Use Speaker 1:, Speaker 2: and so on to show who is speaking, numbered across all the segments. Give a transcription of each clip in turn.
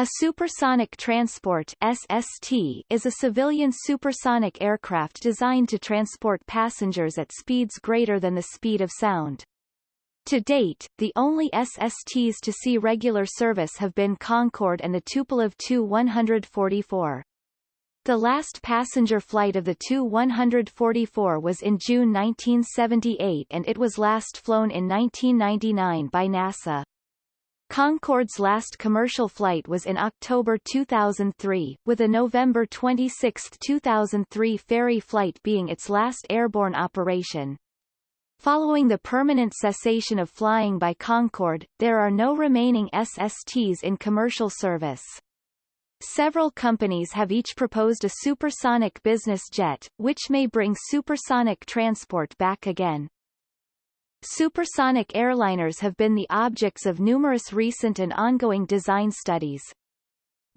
Speaker 1: A supersonic transport SST is a civilian supersonic aircraft designed to transport passengers at speeds greater than the speed of sound. To date, the only SSTs to see regular service have been Concorde and the Tupolev Tu-144. The last passenger flight of the Tu-144 was in June 1978 and it was last flown in 1999 by NASA. Concorde's last commercial flight was in October 2003, with a November 26, 2003 ferry flight being its last airborne operation. Following the permanent cessation of flying by Concorde, there are no remaining SSTs in commercial service. Several companies have each proposed a supersonic business jet, which may bring supersonic transport back again. Supersonic airliners have been the objects of numerous recent and ongoing design studies.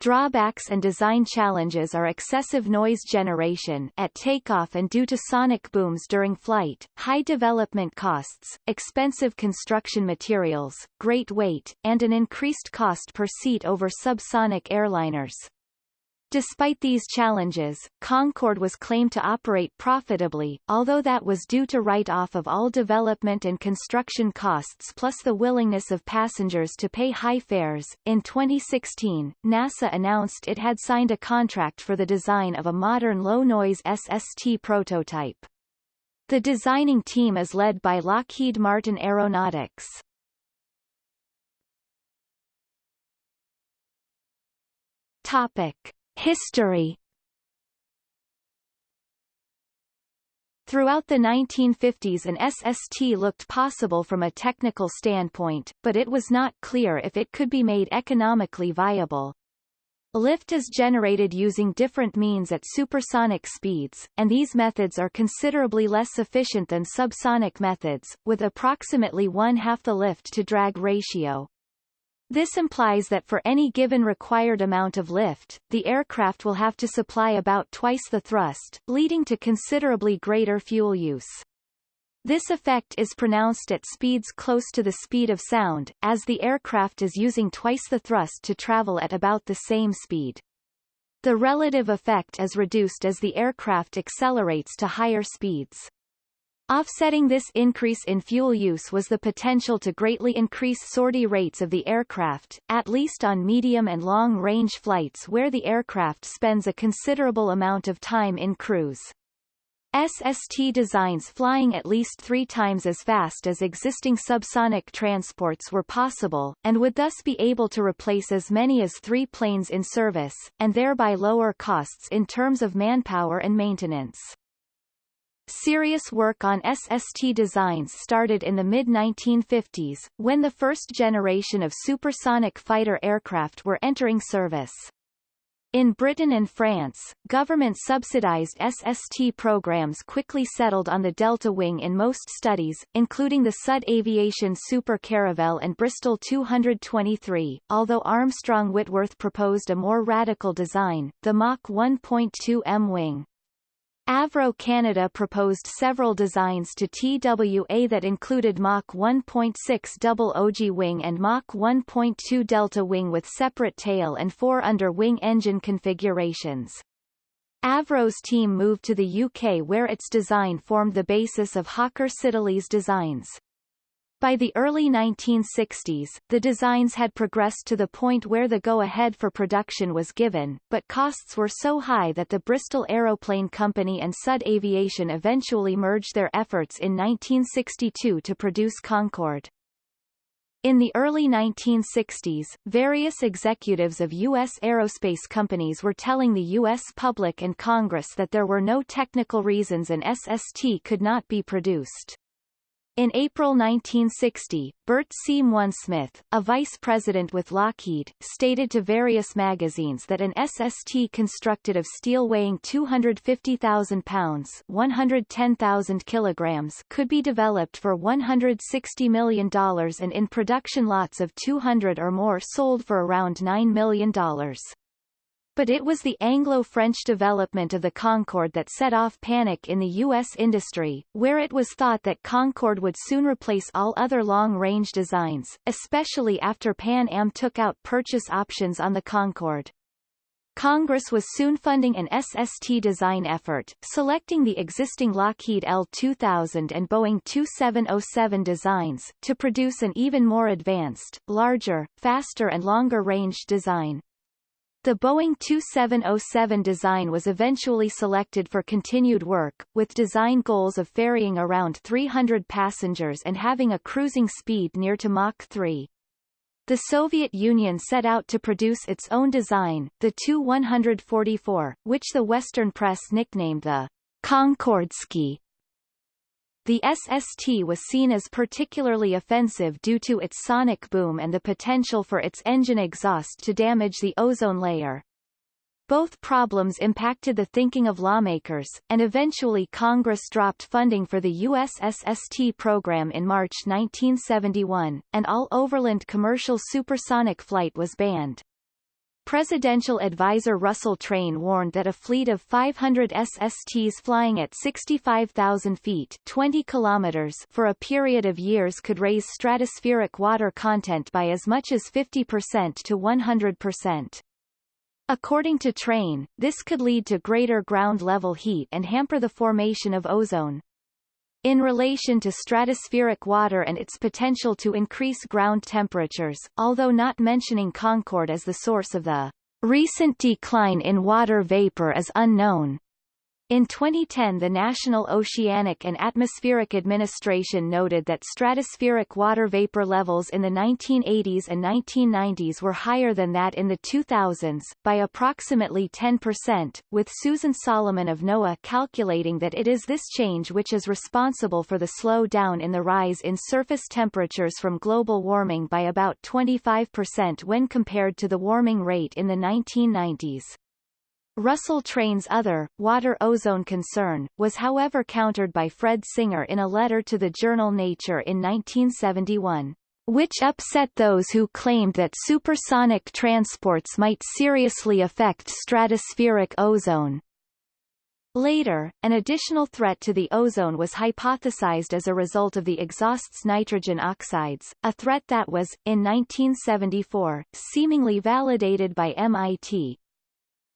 Speaker 1: Drawbacks and design challenges are excessive noise generation at takeoff and due to sonic booms during flight, high development costs, expensive construction materials, great weight, and an increased cost per seat over subsonic airliners. Despite these challenges, Concorde was claimed to operate profitably, although that was due to write-off of all development and construction costs plus the willingness of passengers to pay high fares. In 2016, NASA announced it had signed a contract for the design of a modern low-noise SST prototype. The designing team is led by Lockheed Martin Aeronautics. Topic. History Throughout the 1950s an SST looked possible from a technical standpoint, but it was not clear if it could be made economically viable. Lift is generated using different means at supersonic speeds, and these methods are considerably less efficient than subsonic methods, with approximately one-half the lift-to-drag ratio. This implies that for any given required amount of lift, the aircraft will have to supply about twice the thrust, leading to considerably greater fuel use. This effect is pronounced at speeds close to the speed of sound, as the aircraft is using twice the thrust to travel at about the same speed. The relative effect is reduced as the aircraft accelerates to higher speeds. Offsetting this increase in fuel use was the potential to greatly increase sortie rates of the aircraft, at least on medium and long-range flights where the aircraft spends a considerable amount of time in cruise. SST designs flying at least three times as fast as existing subsonic transports were possible, and would thus be able to replace as many as three planes in service, and thereby lower costs in terms of manpower and maintenance. Serious work on SST designs started in the mid-1950s, when the first generation of supersonic fighter aircraft were entering service. In Britain and France, government-subsidized SST programs quickly settled on the Delta Wing in most studies, including the Sud Aviation Super Caravelle and Bristol 223, although Armstrong Whitworth proposed a more radical design, the Mach 1.2 M wing. Avro Canada proposed several designs to TWA that included Mach 1.6 double ogee wing and Mach 1.2 delta wing with separate tail and four under-wing engine configurations. Avro's team moved to the UK where its design formed the basis of Hawker Siddeley's designs. By the early 1960s, the designs had progressed to the point where the go-ahead for production was given, but costs were so high that the Bristol Aeroplane Company and Sud Aviation eventually merged their efforts in 1962 to produce Concorde. In the early 1960s, various executives of U.S. aerospace companies were telling the U.S. public and Congress that there were no technical reasons an SST could not be produced. In April 1960, Burt C. Monesmith, a vice president with Lockheed, stated to various magazines that an SST constructed of steel weighing 250,000 pounds 110,000 kilograms could be developed for $160 million and in production lots of 200 or more sold for around $9 million. But it was the Anglo-French development of the Concorde that set off panic in the U.S. industry, where it was thought that Concorde would soon replace all other long-range designs, especially after Pan Am took out purchase options on the Concorde. Congress was soon funding an SST design effort, selecting the existing Lockheed L2000 and Boeing 2707 designs, to produce an even more advanced, larger, faster and longer-range design. The Boeing 2707 design was eventually selected for continued work, with design goals of ferrying around 300 passengers and having a cruising speed near to Mach 3. The Soviet Union set out to produce its own design, the Tu-144, which the Western press nicknamed the Concordsky. The SST was seen as particularly offensive due to its sonic boom and the potential for its engine exhaust to damage the ozone layer. Both problems impacted the thinking of lawmakers, and eventually Congress dropped funding for the US SST program in March 1971, and all overland commercial supersonic flight was banned. Presidential advisor Russell Train warned that a fleet of 500 SSTs flying at 65,000 feet 20 kilometers for a period of years could raise stratospheric water content by as much as 50% to 100%. According to Train, this could lead to greater ground-level heat and hamper the formation of ozone. In relation to stratospheric water and its potential to increase ground temperatures, although not mentioning Concorde as the source of the recent decline in water vapor is unknown. In 2010 the National Oceanic and Atmospheric Administration noted that stratospheric water vapor levels in the 1980s and 1990s were higher than that in the 2000s, by approximately 10%, with Susan Solomon of NOAA calculating that it is this change which is responsible for the slow down in the rise in surface temperatures from global warming by about 25% when compared to the warming rate in the 1990s. Russell Train's other, water ozone concern, was however countered by Fred Singer in a letter to the journal Nature in 1971, which upset those who claimed that supersonic transports might seriously affect stratospheric ozone. Later, an additional threat to the ozone was hypothesized as a result of the exhaust's nitrogen oxides, a threat that was, in 1974, seemingly validated by MIT,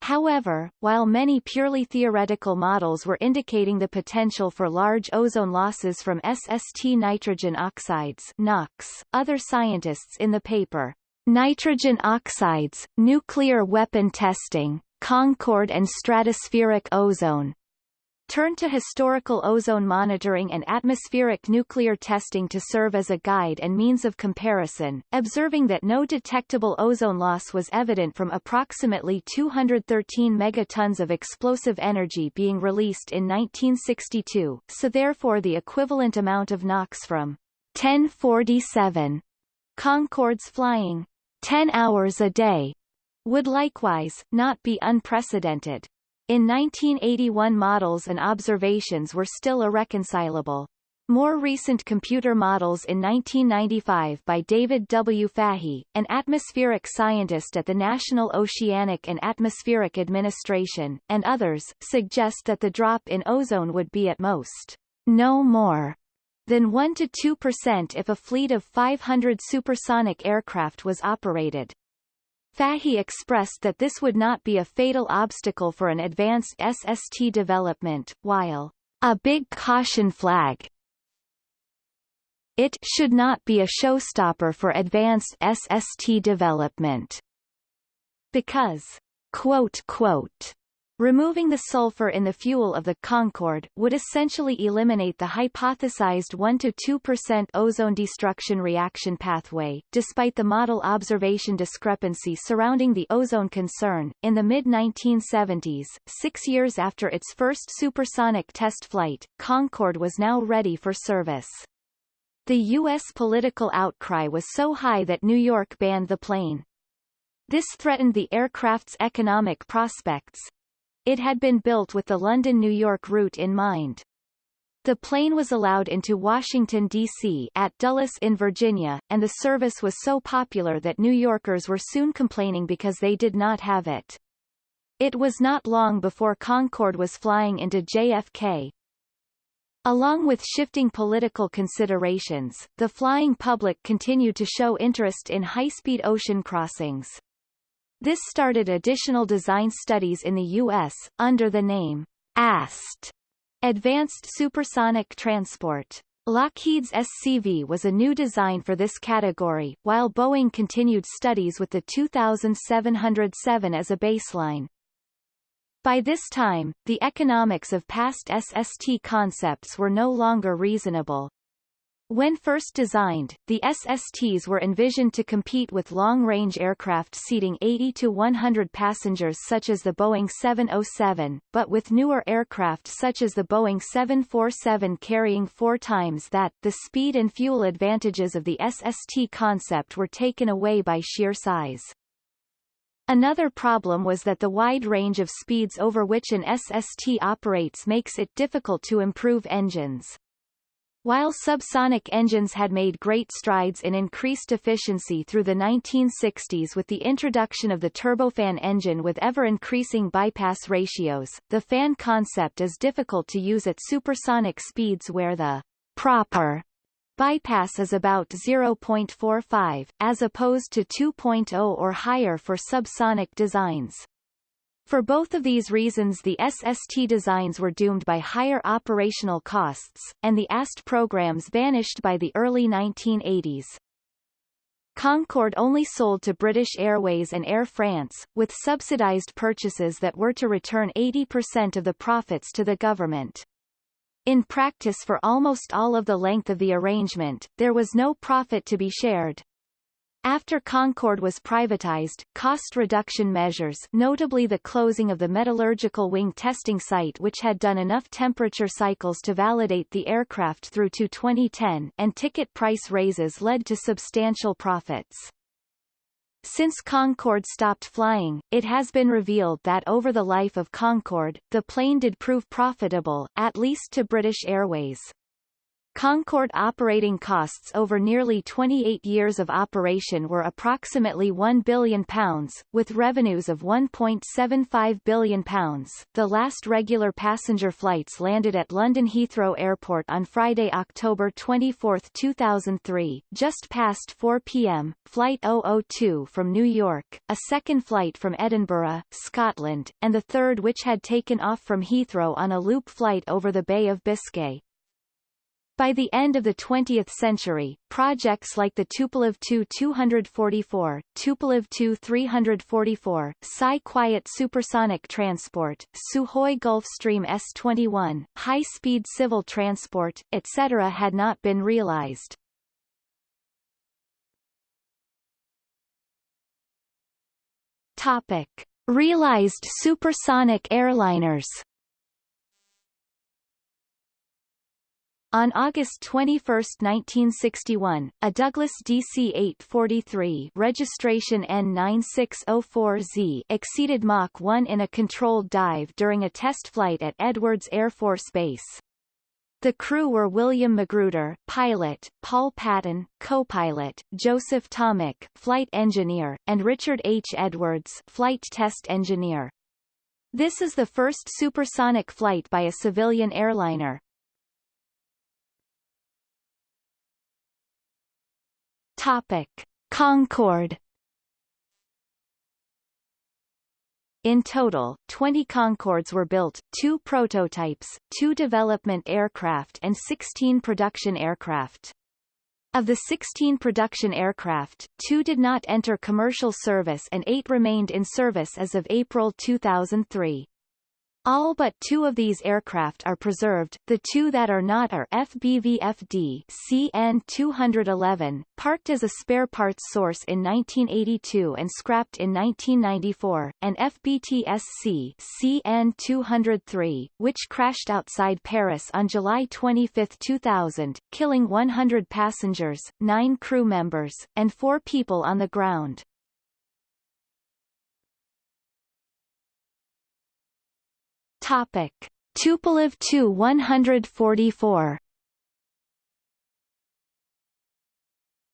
Speaker 1: However, while many purely theoretical models were indicating the potential for large ozone losses from SST nitrogen oxides NOx, other scientists in the paper, Nitrogen Oxides, Nuclear Weapon Testing, Concorde and Stratospheric Ozone, Turn to historical ozone monitoring and atmospheric nuclear testing to serve as a guide and means of comparison, observing that no detectable ozone loss was evident from approximately 213 megatons of explosive energy being released in 1962, so therefore the equivalent amount of NOx from 1047 Concordes flying 10 hours a day would likewise, not be unprecedented. In 1981 models and observations were still irreconcilable. More recent computer models in 1995 by David W. Fahey, an atmospheric scientist at the National Oceanic and Atmospheric Administration, and others, suggest that the drop in ozone would be at most no more than 1 to 2% if a fleet of 500 supersonic aircraft was operated. Fahey expressed that this would not be a fatal obstacle for an advanced SST development, while a big caution flag it should not be a showstopper for advanced SST development. Because, quote, quote, Removing the sulfur in the fuel of the Concorde would essentially eliminate the hypothesized 1-2% ozone destruction reaction pathway. Despite the model observation discrepancy surrounding the ozone concern, in the mid-1970s, six years after its first supersonic test flight, Concorde was now ready for service. The U.S. political outcry was so high that New York banned the plane. This threatened the aircraft's economic prospects, it had been built with the London-New York route in mind. The plane was allowed into Washington, D.C. at Dulles in Virginia, and the service was so popular that New Yorkers were soon complaining because they did not have it. It was not long before Concorde was flying into JFK. Along with shifting political considerations, the flying public continued to show interest in high-speed ocean crossings. This started additional design studies in the U.S., under the name AST, Advanced Supersonic Transport. Lockheed's SCV was a new design for this category, while Boeing continued studies with the 2707 as a baseline. By this time, the economics of past SST concepts were no longer reasonable. When first designed, the SSTs were envisioned to compete with long-range aircraft seating 80 to 100 passengers such as the Boeing 707, but with newer aircraft such as the Boeing 747 carrying four times that, the speed and fuel advantages of the SST concept were taken away by sheer size. Another problem was that the wide range of speeds over which an SST operates makes it difficult to improve engines. While subsonic engines had made great strides in increased efficiency through the 1960s with the introduction of the turbofan engine with ever-increasing bypass ratios, the fan concept is difficult to use at supersonic speeds where the proper bypass is about 0.45, as opposed to 2.0 or higher for subsonic designs. For both of these reasons the SST designs were doomed by higher operational costs, and the AST programs vanished by the early 1980s. Concorde only sold to British Airways and Air France, with subsidized purchases that were to return 80% of the profits to the government. In practice for almost all of the length of the arrangement, there was no profit to be shared. After Concorde was privatized, cost reduction measures notably the closing of the metallurgical wing testing site which had done enough temperature cycles to validate the aircraft through to 2010 and ticket price raises led to substantial profits. Since Concorde stopped flying, it has been revealed that over the life of Concorde, the plane did prove profitable, at least to British Airways. Concorde operating costs over nearly 28 years of operation were approximately £1 billion, with revenues of £1.75 billion. The last regular passenger flights landed at London Heathrow Airport on Friday, October 24, 2003, just past 4 p.m., Flight 002 from New York, a second flight from Edinburgh, Scotland, and the third which had taken off from Heathrow on a loop flight over the Bay of Biscay. By the end of the 20th century, projects like the Tupolev Tu-244, Tupolev Tu-344, SAI-Quiet Supersonic Transport, Sukhoi Gulfstream S-21, high-speed civil transport, etc. had not been realized. Topic. Realized supersonic airliners On August 21, 1961, a Douglas DC-843 registration N9604Z exceeded Mach 1 in a controlled dive during a test flight at Edwards Air Force Base. The crew were William Magruder, pilot, Paul Patton, co-pilot, Joseph Tomek, flight engineer, and Richard H. Edwards, flight test engineer. This is the first supersonic flight by a civilian airliner. Topic: Concorde In total, 20 Concordes were built, two prototypes, two development aircraft and 16 production aircraft. Of the 16 production aircraft, two did not enter commercial service and eight remained in service as of April 2003. All but two of these aircraft are preserved, the two that are not are FBVFD CN-211, parked as a spare parts source in 1982 and scrapped in 1994, and FBTSC CN-203, which crashed outside Paris on July 25, 2000, killing 100 passengers, nine crew members, and four people on the ground. Topic: Tupolev Tu-144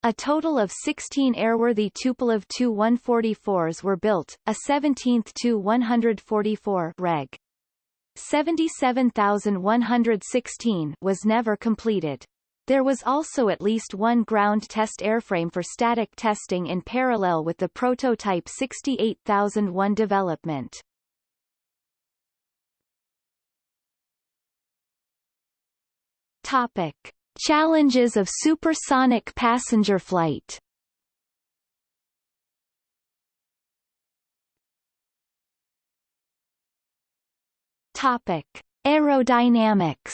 Speaker 1: A total of 16 airworthy Tupolev Tu-144s were built, a 17th Tu-144 Reg. 77116 was never completed. There was also at least one ground test airframe for static testing in parallel with the prototype 68001 development. Topic. Challenges of supersonic passenger flight Topic. Aerodynamics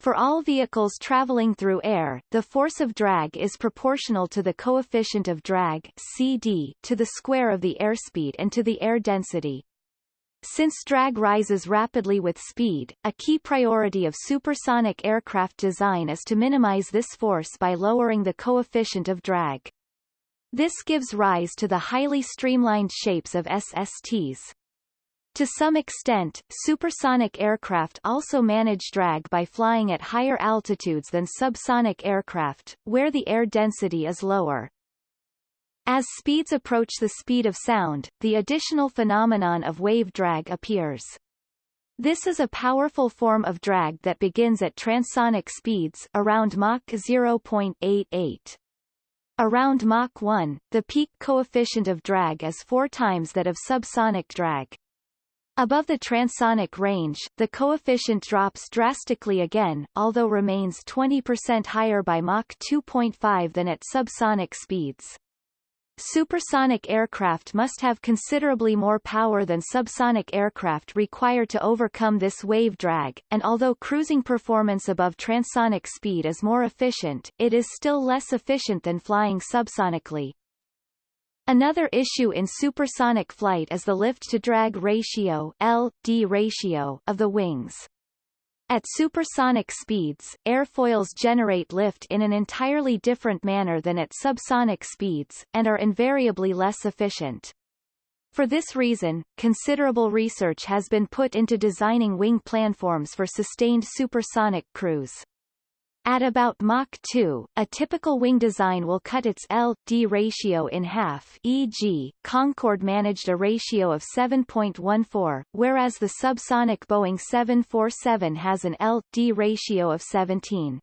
Speaker 1: For all vehicles traveling through air, the force of drag is proportional to the coefficient of drag CD to the square of the airspeed and to the air density. Since drag rises rapidly with speed, a key priority of supersonic aircraft design is to minimize this force by lowering the coefficient of drag. This gives rise to the highly streamlined shapes of SSTs. To some extent, supersonic aircraft also manage drag by flying at higher altitudes than subsonic aircraft, where the air density is lower. As speeds approach the speed of sound, the additional phenomenon of wave drag appears. This is a powerful form of drag that begins at transonic speeds around Mach 0.88. Around Mach 1, the peak coefficient of drag is four times that of subsonic drag. Above the transonic range, the coefficient drops drastically again, although remains 20% higher by Mach 2.5 than at subsonic speeds. Supersonic aircraft must have considerably more power than subsonic aircraft require to overcome this wave drag, and although cruising performance above transonic speed is more efficient, it is still less efficient than flying subsonically. Another issue in supersonic flight is the lift-to-drag ratio LD ratio of the wings. At supersonic speeds, airfoils generate lift in an entirely different manner than at subsonic speeds, and are invariably less efficient. For this reason, considerable research has been put into designing wing planforms for sustained supersonic cruise. At about Mach 2, a typical wing design will cut its L-D ratio in half e.g., Concorde managed a ratio of 7.14, whereas the subsonic Boeing 747 has an L-D ratio of 17.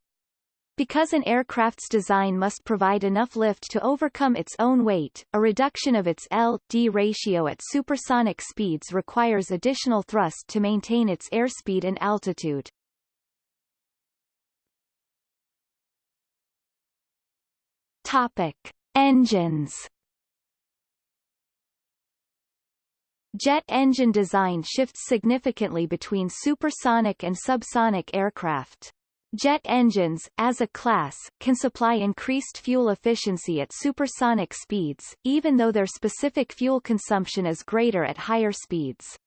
Speaker 1: Because an aircraft's design must provide enough lift to overcome its own weight, a reduction of its L-D ratio at supersonic speeds requires additional thrust to maintain its airspeed and altitude. Topic: Engines. Jet engine design shifts significantly between supersonic and subsonic aircraft. Jet engines, as a class, can supply increased fuel efficiency at supersonic speeds, even though their specific fuel consumption is greater at higher speeds.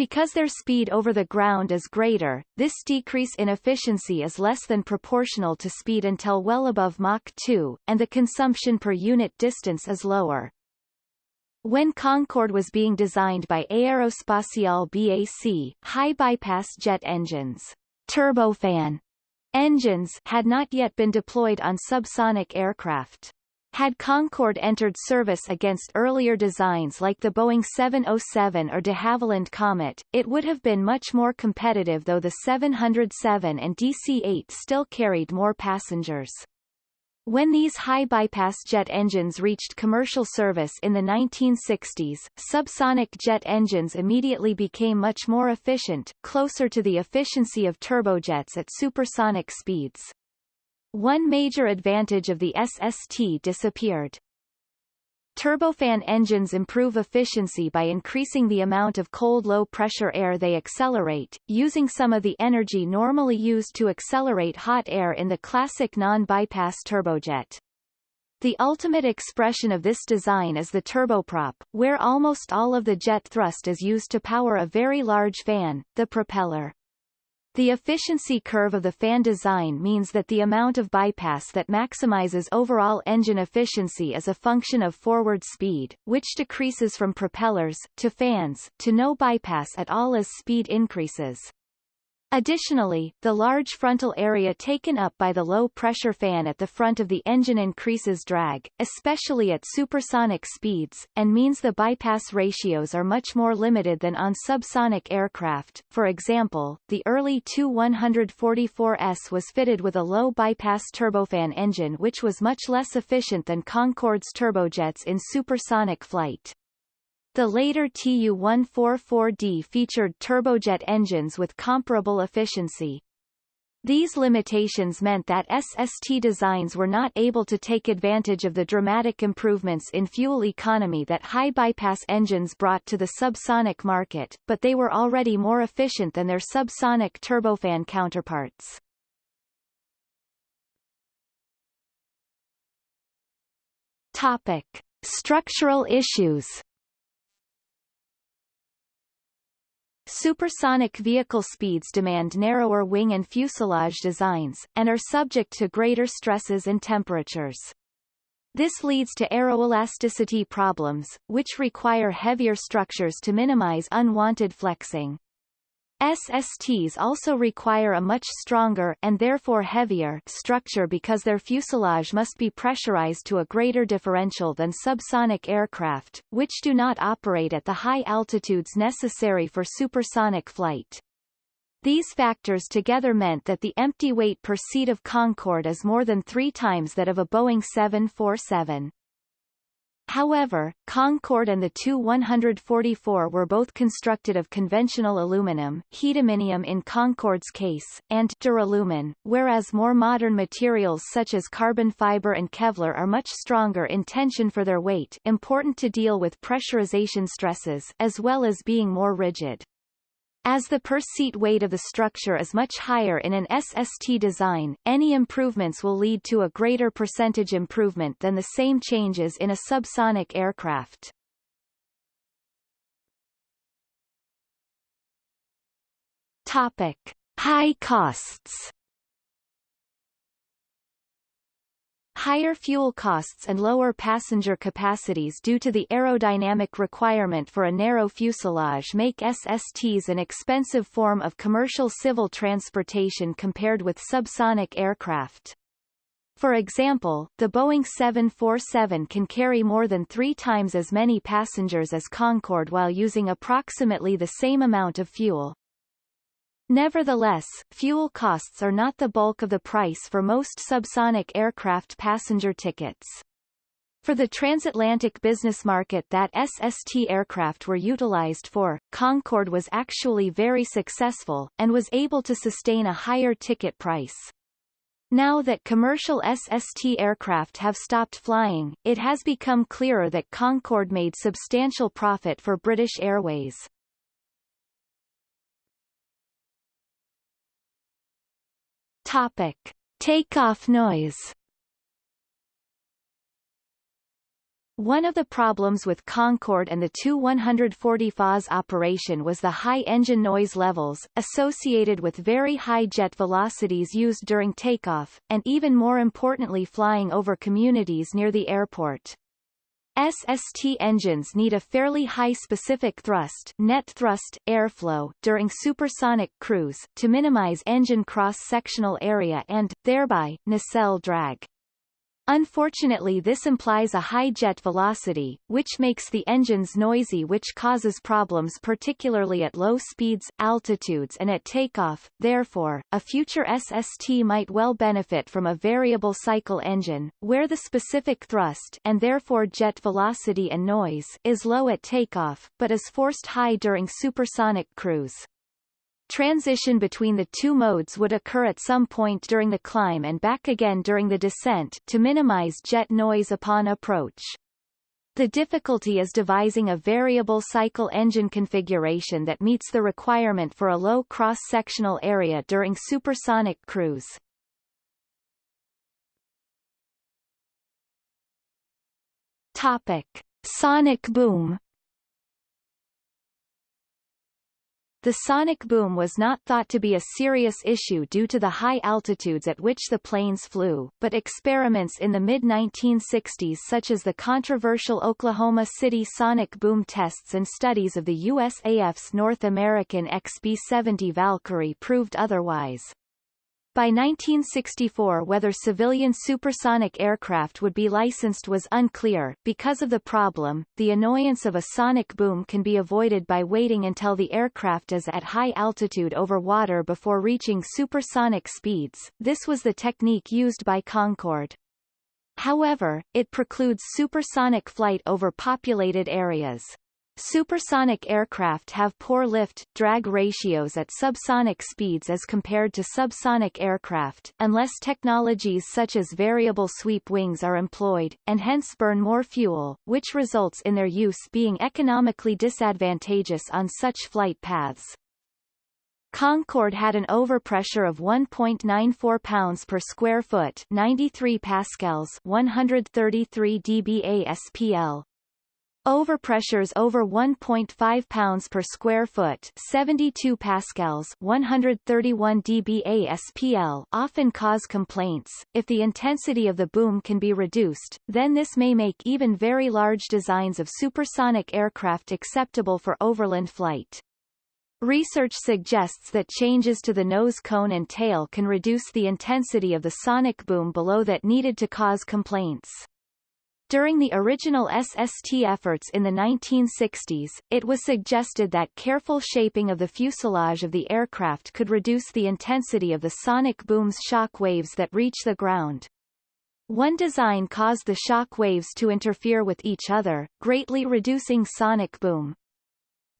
Speaker 1: Because their speed over the ground is greater, this decrease in efficiency is less than proportional to speed until well above Mach 2, and the consumption per unit distance is lower. When Concorde was being designed by Aerospatiale BAC, high-bypass jet engines, turbofan engines had not yet been deployed on subsonic aircraft. Had Concorde entered service against earlier designs like the Boeing 707 or de Havilland Comet, it would have been much more competitive though the 707 and DC-8 still carried more passengers. When these high-bypass jet engines reached commercial service in the 1960s, subsonic jet engines immediately became much more efficient, closer to the efficiency of turbojets at supersonic speeds. One major advantage of the SST disappeared. Turbofan engines improve efficiency by increasing the amount of cold low-pressure air they accelerate, using some of the energy normally used to accelerate hot air in the classic non-bypass turbojet. The ultimate expression of this design is the turboprop, where almost all of the jet thrust is used to power a very large fan, the propeller. The efficiency curve of the fan design means that the amount of bypass that maximizes overall engine efficiency is a function of forward speed, which decreases from propellers, to fans, to no bypass at all as speed increases. Additionally, the large frontal area taken up by the low-pressure fan at the front of the engine increases drag, especially at supersonic speeds, and means the bypass ratios are much more limited than on subsonic aircraft. For example, the early Tu-144S was fitted with a low-bypass turbofan engine which was much less efficient than Concorde's turbojets in supersonic flight. The later Tu-144D featured turbojet engines with comparable efficiency. These limitations meant that SST designs were not able to take advantage of the dramatic improvements in fuel economy that high bypass engines brought to the subsonic market, but they were already more efficient than their subsonic turbofan counterparts. Topic. Structural issues Supersonic vehicle speeds demand narrower wing and fuselage designs, and are subject to greater stresses and temperatures. This leads to aeroelasticity problems, which require heavier structures to minimize unwanted flexing. SSTs also require a much stronger and therefore heavier structure because their fuselage must be pressurized to a greater differential than subsonic aircraft, which do not operate at the high altitudes necessary for supersonic flight. These factors together meant that the empty weight per seat of Concorde is more than three times that of a Boeing 747. However, Concorde and the Tu-144 were both constructed of conventional aluminum Hiduminium in Concorde's case, and duralumin, whereas more modern materials such as carbon fiber and Kevlar are much stronger in tension for their weight important to deal with pressurization stresses as well as being more rigid. As the per-seat weight of the structure is much higher in an SST design, any improvements will lead to a greater percentage improvement than the same changes in a subsonic aircraft. Topic. High costs Higher fuel costs and lower passenger capacities due to the aerodynamic requirement for a narrow fuselage make SSTs an expensive form of commercial civil transportation compared with subsonic aircraft. For example, the Boeing 747 can carry more than three times as many passengers as Concorde while using approximately the same amount of fuel. Nevertheless, fuel costs are not the bulk of the price for most subsonic aircraft passenger tickets. For the transatlantic business market that SST aircraft were utilized for, Concorde was actually very successful, and was able to sustain a higher ticket price. Now that commercial SST aircraft have stopped flying, it has become clearer that Concorde made substantial profit for British Airways. Topic. Takeoff noise One of the problems with Concorde and the Tu-144's operation was the high engine noise levels, associated with very high jet velocities used during takeoff, and even more importantly flying over communities near the airport. SST engines need a fairly high specific thrust net thrust airflow during supersonic cruise to minimize engine cross-sectional area and, thereby, nacelle drag. Unfortunately this implies a high jet velocity, which makes the engines noisy which causes problems particularly at low speeds, altitudes and at takeoff, therefore, a future SST might well benefit from a variable cycle engine, where the specific thrust and therefore jet velocity and noise is low at takeoff, but is forced high during supersonic cruise. Transition between the two modes would occur at some point during the climb and back again during the descent to minimize jet noise upon approach. The difficulty is devising a variable cycle engine configuration that meets the requirement for a low cross-sectional area during supersonic cruise. Topic. Sonic boom The sonic boom was not thought to be a serious issue due to the high altitudes at which the planes flew, but experiments in the mid-1960s such as the controversial Oklahoma City sonic boom tests and studies of the USAF's North American XB-70 Valkyrie proved otherwise. By 1964 whether civilian supersonic aircraft would be licensed was unclear. Because of the problem, the annoyance of a sonic boom can be avoided by waiting until the aircraft is at high altitude over water before reaching supersonic speeds. This was the technique used by Concorde. However, it precludes supersonic flight over populated areas. Supersonic aircraft have poor lift-drag ratios at subsonic speeds as compared to subsonic aircraft, unless technologies such as variable sweep wings are employed, and hence burn more fuel, which results in their use being economically disadvantageous on such flight paths. Concorde had an overpressure of 1.94 pounds per square foot 93 pascals 133 dBA SPL, Overpressures over 1.5 pounds per square foot 72 pascals 131 dBA SPL often cause complaints. If the intensity of the boom can be reduced, then this may make even very large designs of supersonic aircraft acceptable for overland flight. Research suggests that changes to the nose cone and tail can reduce the intensity of the sonic boom below that needed to cause complaints. During the original SST efforts in the 1960s, it was suggested that careful shaping of the fuselage of the aircraft could reduce the intensity of the sonic boom's shock waves that reach the ground. One design caused the shock waves to interfere with each other, greatly reducing sonic boom.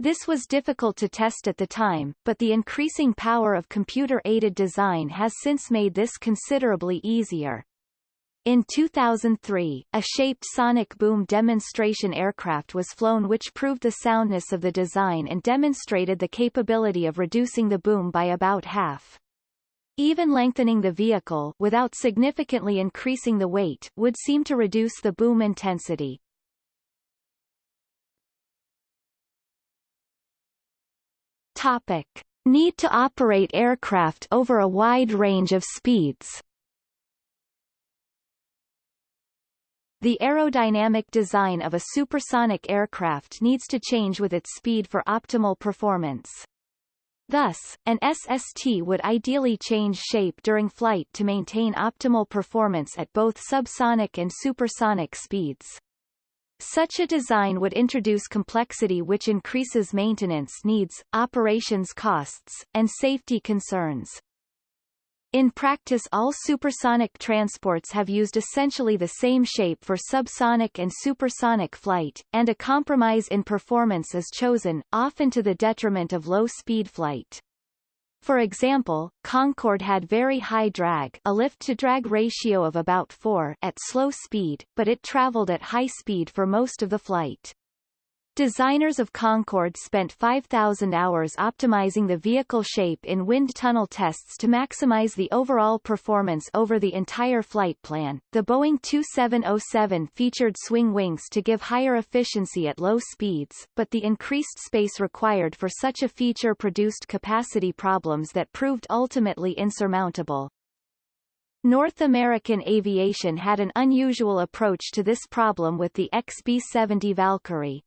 Speaker 1: This was difficult to test at the time, but the increasing power of computer-aided design has since made this considerably easier. In 2003, a shaped sonic boom demonstration aircraft was flown which proved the soundness of the design and demonstrated the capability of reducing the boom by about half. Even lengthening the vehicle without significantly increasing the weight would seem to reduce the boom intensity. Topic. Need to operate aircraft over a wide range of speeds The aerodynamic design of a supersonic aircraft needs to change with its speed for optimal performance. Thus, an SST would ideally change shape during flight to maintain optimal performance at both subsonic and supersonic speeds. Such a design would introduce complexity which increases maintenance needs, operations costs, and safety concerns. In practice all supersonic transports have used essentially the same shape for subsonic and supersonic flight, and a compromise in performance is chosen, often to the detriment of low-speed flight. For example, Concorde had very high drag a lift-to-drag ratio of about 4 at slow speed, but it traveled at high speed for most of the flight. Designers of Concorde spent 5,000 hours optimizing the vehicle shape in wind tunnel tests to maximize the overall performance over the entire flight plan. The Boeing 2707 featured swing wings to give higher efficiency at low speeds, but the increased space required for such a feature produced capacity problems that proved ultimately insurmountable. North American Aviation had an unusual approach to this problem with the XB-70 Valkyrie.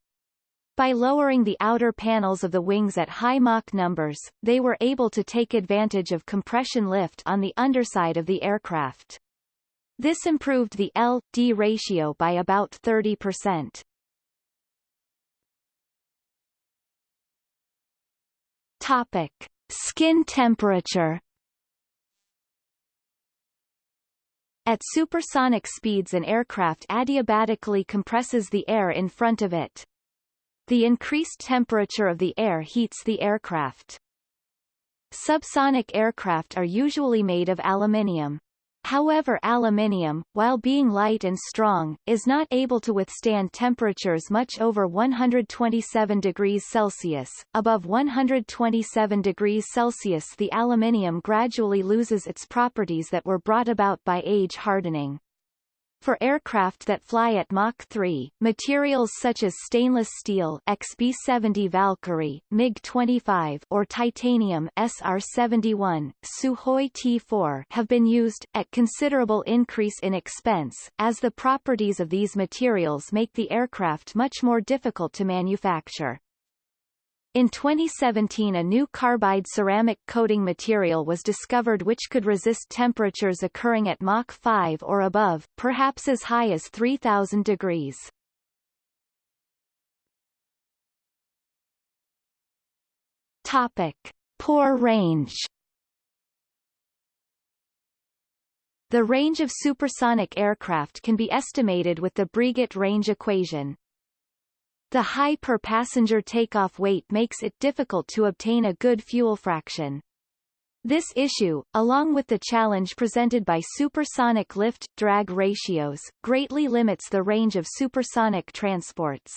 Speaker 1: By lowering the outer panels of the wings at high Mach numbers, they were able to take advantage of compression lift on the underside of the aircraft. This improved the L-D ratio by about 30%. Topic. Skin temperature At supersonic speeds an aircraft adiabatically compresses the air in front of it. The increased temperature of the air heats the aircraft. Subsonic aircraft are usually made of aluminium. However aluminium, while being light and strong, is not able to withstand temperatures much over 127 degrees Celsius. Above 127 degrees Celsius the aluminium gradually loses its properties that were brought about by age hardening. For aircraft that fly at Mach 3, materials such as stainless steel XB-70 Valkyrie, MiG-25 or titanium SR-71, Sukhoi T-4 have been used, at considerable increase in expense, as the properties of these materials make the aircraft much more difficult to manufacture. In 2017 a new carbide ceramic coating material was discovered which could resist temperatures occurring at Mach 5 or above, perhaps as high as 3000 degrees. Topic. Poor range The range of supersonic aircraft can be estimated with the Breguet range equation. The high per-passenger takeoff weight makes it difficult to obtain a good fuel fraction. This issue, along with the challenge presented by supersonic lift-drag ratios, greatly limits the range of supersonic transports.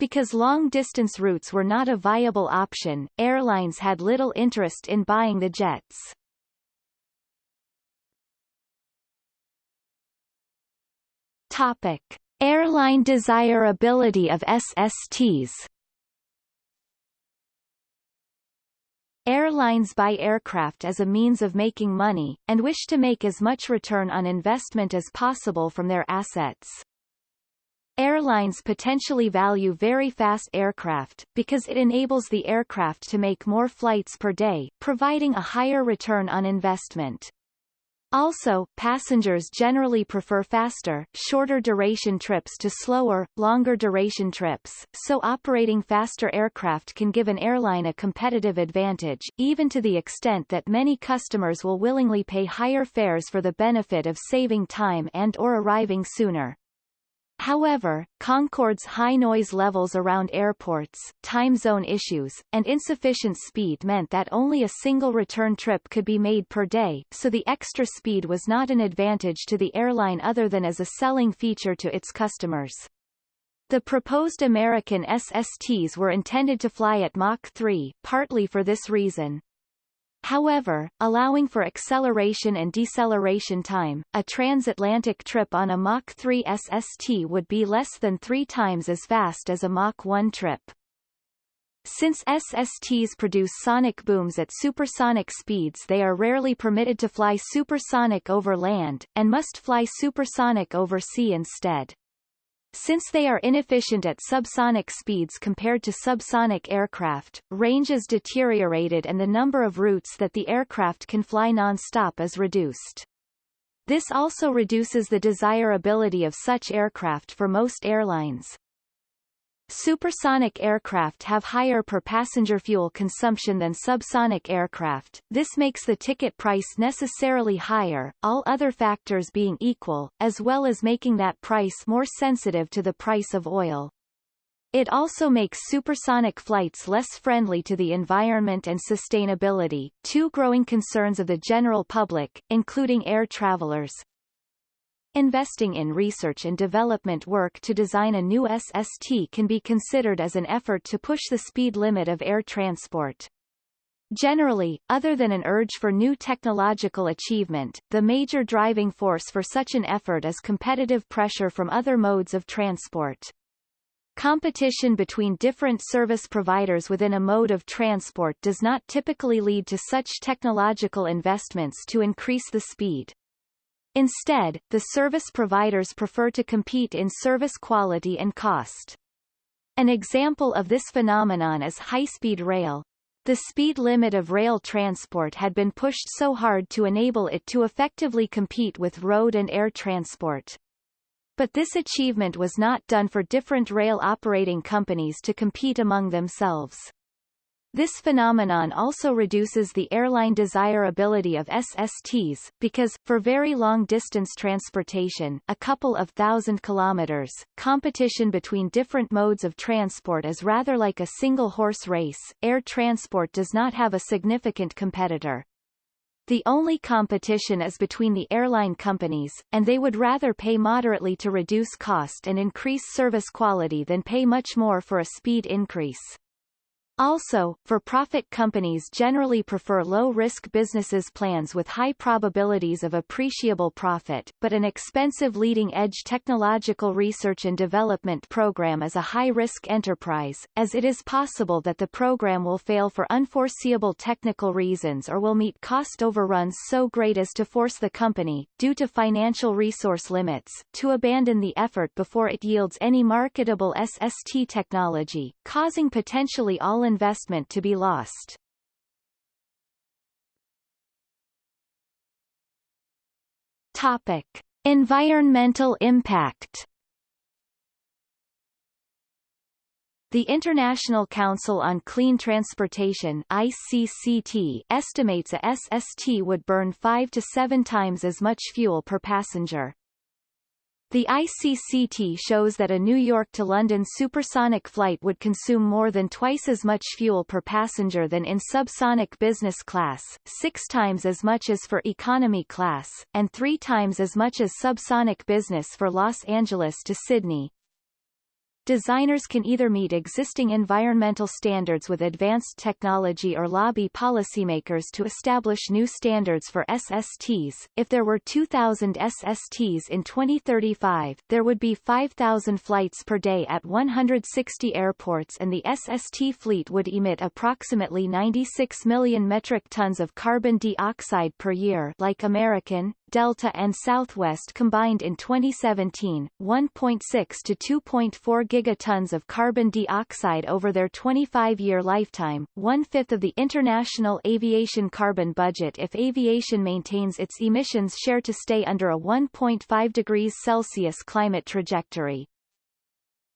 Speaker 1: Because long-distance routes were not a viable option, airlines had little interest in buying the jets. Topic. Airline desirability of SSTs Airlines buy aircraft as a means of making money, and wish to make as much return on investment as possible from their assets. Airlines potentially value very fast aircraft, because it enables the aircraft to make more flights per day, providing a higher return on investment. Also, passengers generally prefer faster, shorter duration trips to slower, longer duration trips, so operating faster aircraft can give an airline a competitive advantage, even to the extent that many customers will willingly pay higher fares for the benefit of saving time and or arriving sooner. However, Concorde's high noise levels around airports, time zone issues, and insufficient speed meant that only a single return trip could be made per day, so the extra speed was not an advantage to the airline other than as a selling feature to its customers. The proposed American SSTs were intended to fly at Mach 3, partly for this reason. However, allowing for acceleration and deceleration time, a transatlantic trip on a Mach 3 SST would be less than three times as fast as a Mach 1 trip. Since SSTs produce sonic booms at supersonic speeds they are rarely permitted to fly supersonic over land, and must fly supersonic over sea instead. Since they are inefficient at subsonic speeds compared to subsonic aircraft, range is deteriorated and the number of routes that the aircraft can fly non-stop is reduced. This also reduces the desirability of such aircraft for most airlines. Supersonic aircraft have higher per-passenger fuel consumption than subsonic aircraft, this makes the ticket price necessarily higher, all other factors being equal, as well as making that price more sensitive to the price of oil. It also makes supersonic flights less friendly to the environment and sustainability, two growing concerns of the general public, including air travelers, Investing in research and development work to design a new SST can be considered as an effort to push the speed limit of air transport. Generally, other than an urge for new technological achievement, the major driving force for such an effort is competitive pressure from other modes of transport. Competition between different service providers within a mode of transport does not typically lead to such technological investments to increase the speed. Instead, the service providers prefer to compete in service quality and cost. An example of this phenomenon is high-speed rail. The speed limit of rail transport had been pushed so hard to enable it to effectively compete with road and air transport. But this achievement was not done for different rail operating companies to compete among themselves. This phenomenon also reduces the airline desirability of SSTs, because, for very long-distance transportation a couple of thousand kilometers, competition between different modes of transport is rather like a single-horse race, air transport does not have a significant competitor. The only competition is between the airline companies, and they would rather pay moderately to reduce cost and increase service quality than pay much more for a speed increase. Also, for-profit companies generally prefer low-risk businesses plans with high probabilities of appreciable profit, but an expensive leading-edge technological research and development program is a high-risk enterprise, as it is possible that the program will fail for unforeseeable technical reasons or will meet cost overruns so great as to force the company, due to financial resource limits, to abandon the effort before it yields any marketable SST technology, causing potentially all investment to be lost. Topic. Environmental impact The International Council on Clean Transportation ICCT estimates a SST would burn 5 to 7 times as much fuel per passenger. The ICCT shows that a New York to London supersonic flight would consume more than twice as much fuel per passenger than in subsonic business class, six times as much as for economy class, and three times as much as subsonic business for Los Angeles to Sydney, Designers can either meet existing environmental standards with advanced technology or lobby policymakers to establish new standards for SSTs. If there were 2,000 SSTs in 2035, there would be 5,000 flights per day at 160 airports and the SST fleet would emit approximately 96 million metric tons of carbon dioxide per year like American, Delta and Southwest combined in 2017, 1.6 to 2.4 gigatons of carbon dioxide over their 25-year lifetime, one-fifth of the international aviation carbon budget if aviation maintains its emissions share to stay under a 1.5 degrees Celsius climate trajectory.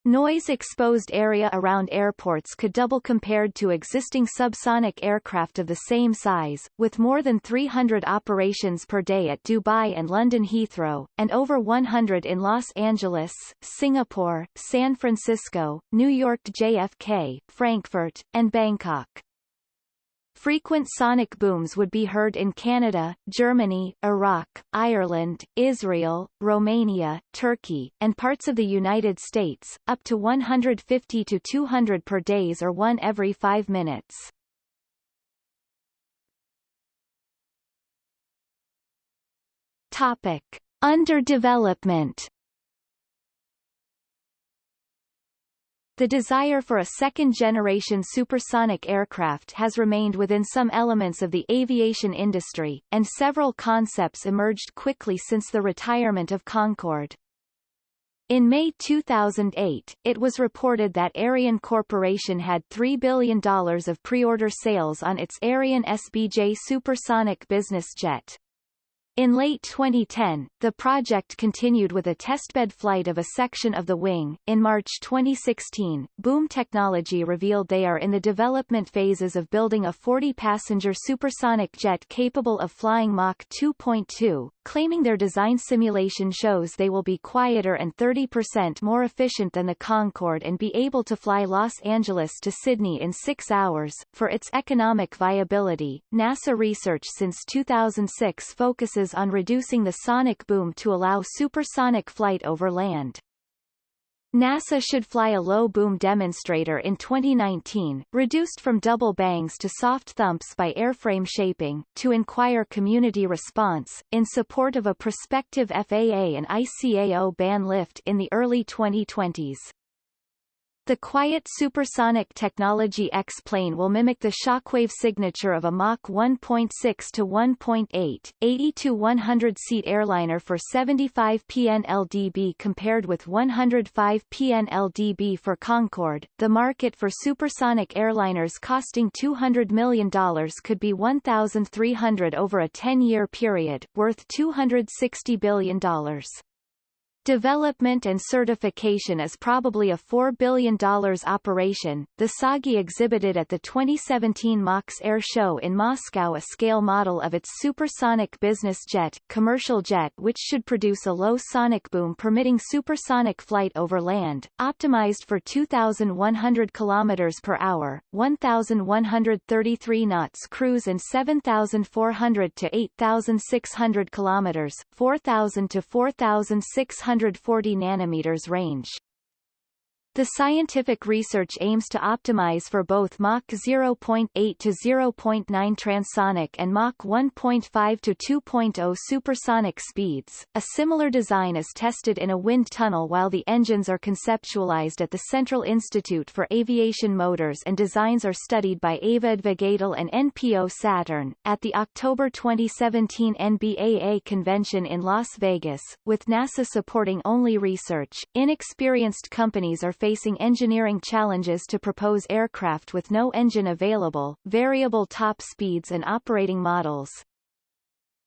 Speaker 1: Noise-exposed area around airports could double compared to existing subsonic aircraft of the same size, with more than 300 operations per day at Dubai and London Heathrow, and over 100 in Los Angeles, Singapore, San Francisco, New York JFK, Frankfurt, and Bangkok. Frequent sonic booms would be heard in Canada, Germany, Iraq, Ireland, Israel, Romania, Turkey, and parts of the United States, up to 150 to 200 per days or one every five minutes. Topic. Underdevelopment The desire for a second-generation supersonic aircraft has remained within some elements of the aviation industry, and several concepts emerged quickly since the retirement of Concorde. In May 2008, it was reported that Aerion Corporation had $3 billion of pre-order sales on its Aerion SBJ supersonic business jet. In late 2010, the project continued with a testbed flight of a section of the wing. In March 2016, Boom Technology revealed they are in the development phases of building a 40-passenger supersonic jet capable of flying Mach 2.2, claiming their design simulation shows they will be quieter and 30% more efficient than the Concorde and be able to fly Los Angeles to Sydney in six hours. For its economic viability, NASA research since 2006 focuses on reducing the sonic boom to allow supersonic flight over land. NASA should fly a low boom demonstrator in 2019, reduced from double bangs to soft thumps by airframe shaping, to inquire community response, in support of a prospective FAA and ICAO ban lift in the early 2020s. The quiet supersonic technology X-plane will mimic the shockwave signature of a Mach 1.6 to 1.8, 80 to 100 seat airliner for 75 PNLDB compared with 105 PNLDB for Concorde. The market for supersonic airliners costing $200 million could be 1,300 over a 10-year period, worth $260 billion. Development and certification is probably a $4 billion operation. The TsAGI exhibited at the 2017 MAKS Air Show in Moscow a scale model of its supersonic business jet, commercial jet which should produce a low sonic boom permitting supersonic flight over land, optimized for 2,100 km per hour, 1,133 knots cruise and 7,400 to 8,600 km, 4,000 to 4,600 140 nanometers range. The scientific research aims to optimize for both Mach 0.8 to 0.9 transonic and Mach 1.5 to 2.0 supersonic speeds. A similar design is tested in a wind tunnel while the engines are conceptualized at the Central Institute for Aviation Motors and designs are studied by Aviadvigatel and NPO Saturn. At the October 2017 NBAA convention in Las Vegas, with NASA supporting only research, inexperienced companies are facing engineering challenges to propose aircraft with no engine available, variable top speeds and operating models.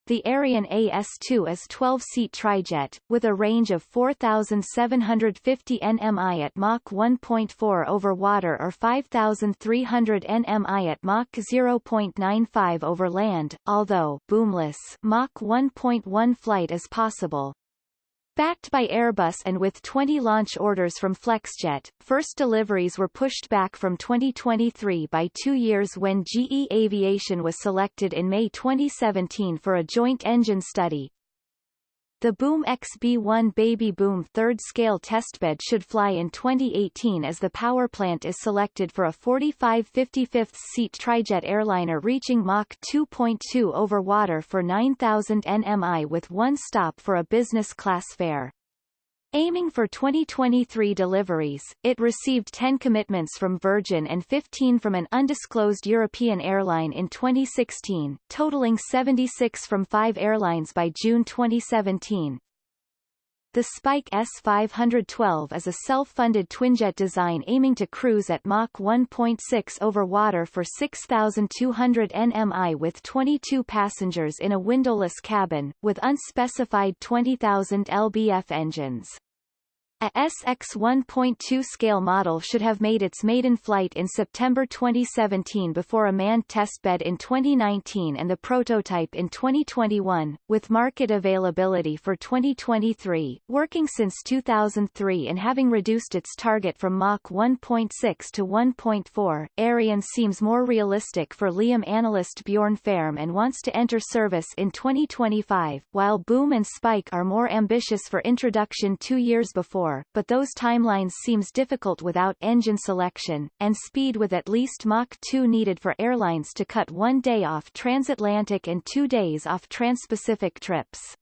Speaker 1: The Aerion AS-2 is 12-seat trijet, with a range of 4,750 nmi at Mach 1.4 over water or 5,300 nmi at Mach 0.95 over land, although boomless Mach 1.1 flight is possible. Backed by Airbus and with 20 launch orders from Flexjet, first deliveries were pushed back from 2023 by two years when GE Aviation was selected in May 2017 for a joint engine study. The Boom XB-1 Baby Boom third-scale testbed should fly in 2018 as the power plant is selected for a 45 55 seat trijet airliner reaching Mach 2.2 over water for 9,000 nmi with one stop for a business class fare. Aiming for 2023 deliveries, it received 10 commitments from Virgin and 15 from an undisclosed European airline in 2016, totaling 76 from five airlines by June 2017. The Spike S512 is a self-funded twinjet design aiming to cruise at Mach 1.6 over water for 6,200 nmi with 22 passengers in a windowless cabin, with unspecified 20,000 lbf engines. A SX 1.2 scale model should have made its maiden flight in September 2017 before a manned testbed in 2019 and the prototype in 2021, with market availability for 2023, working since 2003 and having reduced its target from Mach 1.6 to 1.4. Aerion seems more realistic for Leeham analyst Bjorn Fehrm and wants to enter service in 2025, while Boom and Spike are more ambitious for introduction two years before but those timelines seems difficult without engine selection, and speed with at least Mach 2 needed for airlines to cut one day off transatlantic and two days off transpacific trips.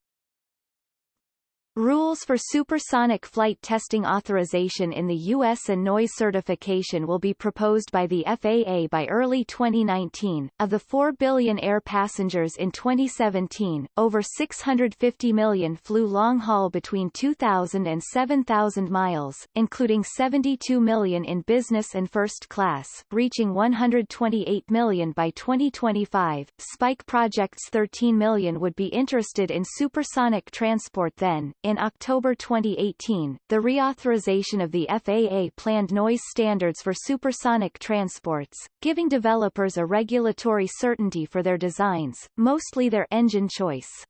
Speaker 1: Rules for supersonic flight testing authorization in the U.S. and noise certification will be proposed by the FAA by early 2019. Of the 4 billion air passengers in 2017, over 650 million flew long-haul between 2,000 and 7,000 miles, including 72 million in business and first class, reaching 128 million by 2025. Spike projects 13 million would be interested in supersonic transport then, in October 2018, the reauthorization of the FAA planned noise standards for supersonic transports, giving developers a regulatory certainty for their designs, mostly their engine choice.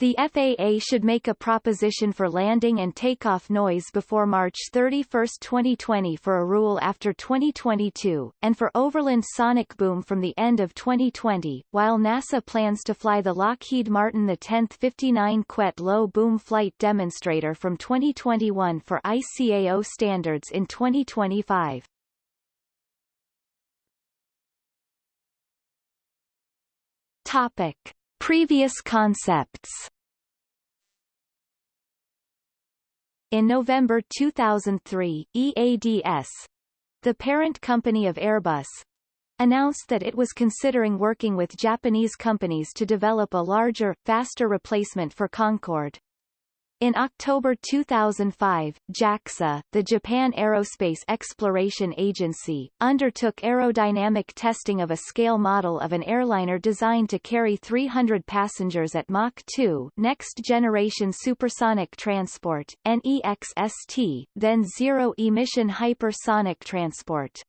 Speaker 1: The FAA should make a proposition for landing and takeoff noise before March 31, 2020 for a rule after 2022, and for overland sonic boom from the end of 2020, while NASA plans to fly the Lockheed Martin the 10th 59 QueSST low boom flight demonstrator from 2021 for ICAO standards in 2025. Topic. Previous concepts In November 2003, EADS, the parent company of Airbus, announced that it was considering working with Japanese companies to develop a larger, faster replacement for Concorde. In October 2005, JAXA, the Japan Aerospace Exploration Agency, undertook aerodynamic testing of a scale model of an airliner designed to carry 300 passengers at Mach 2 Next Generation Supersonic Transport, NEXST, then Zero Emission Hypersonic Transport.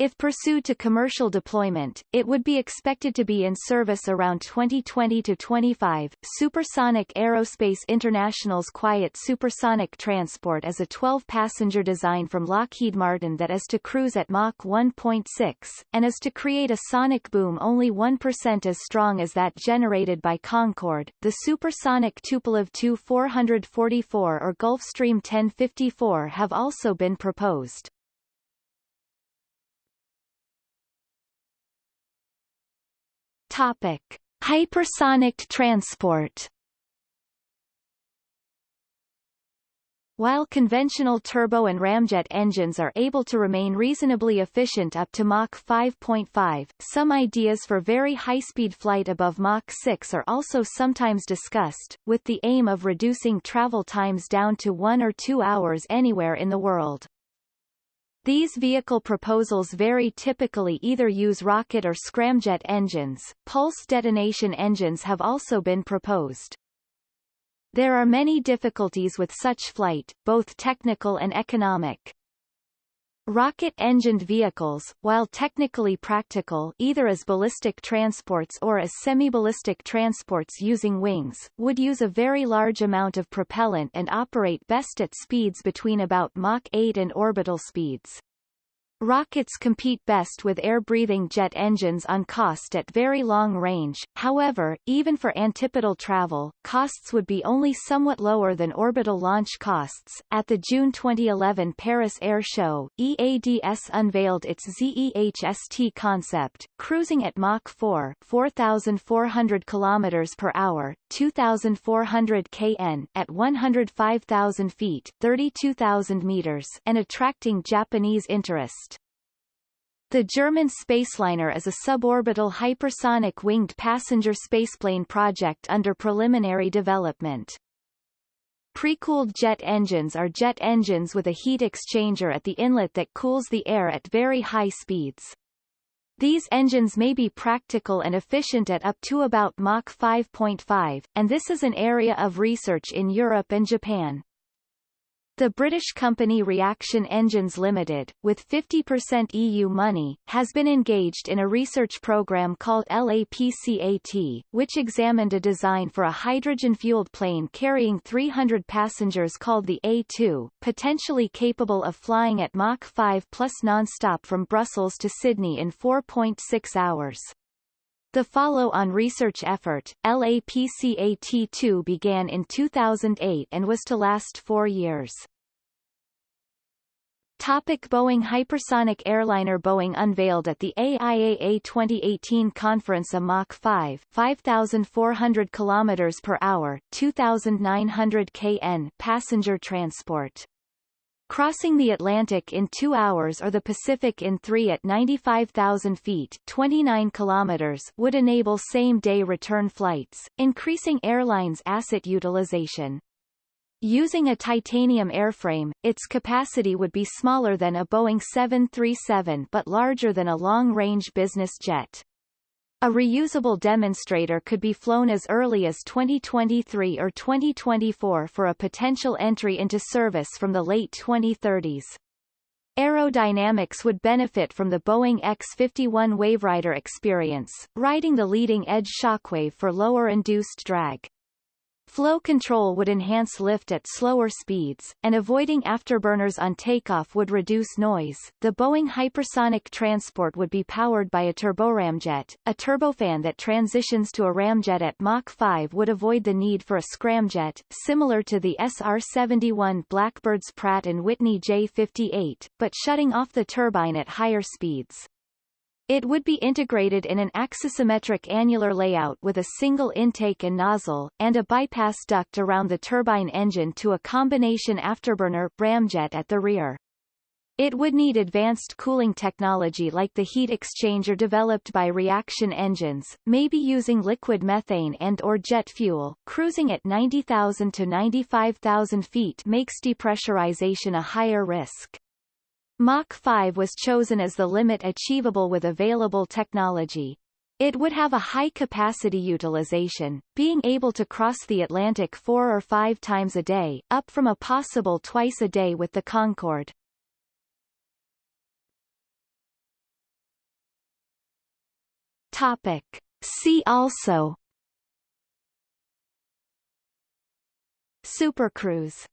Speaker 1: If pursued to commercial deployment, it would be expected to be in service around 2020 to 25. Supersonic Aerospace International's Quiet Supersonic Transport is a 12-passenger design from Lockheed Martin that is to cruise at Mach 1.6, and is to create a sonic boom only 1% as strong as that generated by Concorde. The supersonic Tupolev Tu-444 or Gulfstream 1054 have also been proposed. Topic: Hypersonic transport. While conventional turbo and ramjet engines are able to remain reasonably efficient up to Mach 5.5, some ideas for very high-speed flight above Mach 6 are also sometimes discussed, with the aim of reducing travel times down to one or two hours anywhere in the world. These vehicle proposals very typically either use rocket or scramjet engines. Pulse detonation engines have also been proposed. There are many difficulties with such flight, both technical and economic. Rocket-engined vehicles, while technically practical either as ballistic transports or as semi-ballistic transports using wings, would use a very large amount of propellant and operate best at speeds between about Mach 8 and orbital speeds. Rockets compete best with air-breathing jet engines on cost at very long range, however, even for antipodal travel, costs would be only somewhat lower than orbital launch costs. At the June 2011 Paris Air Show, EADS unveiled its ZEHST concept, cruising at Mach 4 4,400 km per hour, 2,400 kn at 105,000 feet 32,000 meters and attracting Japanese interest. The German Spaceliner is a suborbital hypersonic winged passenger spaceplane project under preliminary development. Pre-cooled jet engines are jet engines with a heat exchanger at the inlet that cools the air at very high speeds. These engines may be practical and efficient at up to about Mach 5.5, and this is an area of research in Europe and Japan. The British company Reaction Engines Limited, with 50% EU money, has been engaged in a research program called LAPCAT, which examined a design for a hydrogen-fueled plane carrying 300 passengers called the A2, potentially capable of flying at Mach 5 plus non-stop from Brussels to Sydney in 4.6 hours. The follow-on research effort, LAPCAT-2 began in 2008 and was to last four years. Topic Boeing Hypersonic airliner Boeing unveiled at the AIAA 2018 conference a Mach 5 5,400 km per hour, 2,900 kn passenger transport. Crossing the Atlantic in two hours or the Pacific in three at 95,000 feet 29 kilometers would enable same-day return flights, increasing airlines' asset utilization. Using a titanium airframe, its capacity would be smaller than a Boeing 737 but larger than a long-range business jet. A reusable demonstrator could be flown as early as 2023 or 2024 for a potential entry into service from the late 2030s. Aerodynamics would benefit from the Boeing X-51 Waverider experience, riding the leading-edge shockwave for lower induced drag. Flow control would enhance lift at slower speeds, and avoiding afterburners on takeoff would reduce noise. The Boeing hypersonic transport would be powered by a turboramjet. A turbofan that transitions to a ramjet at Mach 5 would avoid the need for a scramjet, similar to the SR-71 Blackbird's Pratt & Whitney J58, but shutting off the turbine at higher speeds. It would be integrated in an axisymmetric annular layout with a single intake and nozzle, and a bypass duct around the turbine engine to a combination afterburner ramjet at the rear. It would need advanced cooling technology like the heat exchanger developed by reaction engines, maybe using liquid methane and or jet fuel. Cruising at 90,000 to 95,000 feet makes depressurization a higher risk. Mach 5 was chosen as the limit achievable with available technology. It would have a high capacity utilization, being able to cross the Atlantic four or five times a day, up from a possible twice a day with the Concorde. Topic. See also Supercruise